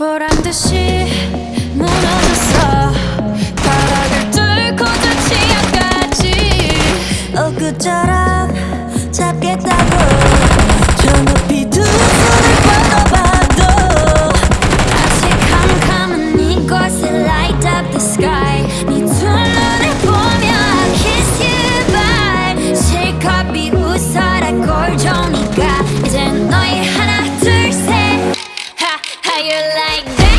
보란 듯이 무너졌어. 바닥을 뚫고 저 치아까지. 엊그처럼 잡겠다 fire like that.